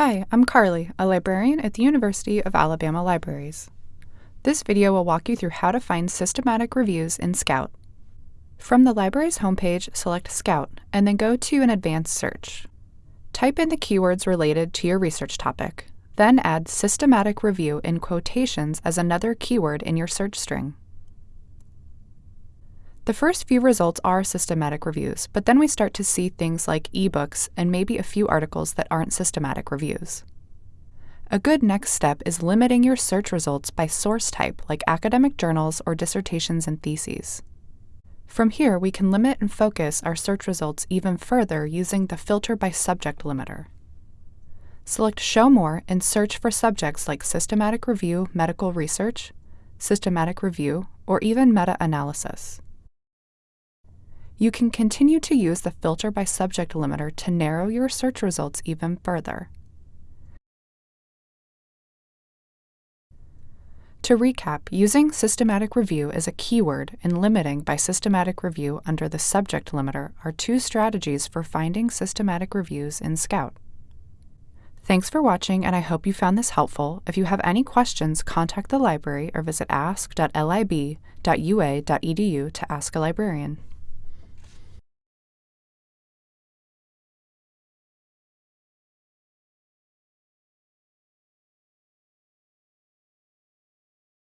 Hi, I'm Carly, a librarian at the University of Alabama Libraries. This video will walk you through how to find systematic reviews in Scout. From the library's homepage, select Scout, and then go to an advanced search. Type in the keywords related to your research topic, then add systematic review in quotations as another keyword in your search string. The first few results are systematic reviews, but then we start to see things like ebooks and maybe a few articles that aren't systematic reviews. A good next step is limiting your search results by source type, like academic journals or dissertations and theses. From here, we can limit and focus our search results even further using the Filter by Subject limiter. Select Show More and search for subjects like systematic review, medical research, systematic review, or even meta-analysis. You can continue to use the Filter by Subject limiter to narrow your search results even further. To recap, using systematic review as a keyword and limiting by systematic review under the subject limiter are two strategies for finding systematic reviews in Scout. Thanks for watching and I hope you found this helpful. If you have any questions, contact the library or visit ask.lib.ua.edu to ask a librarian.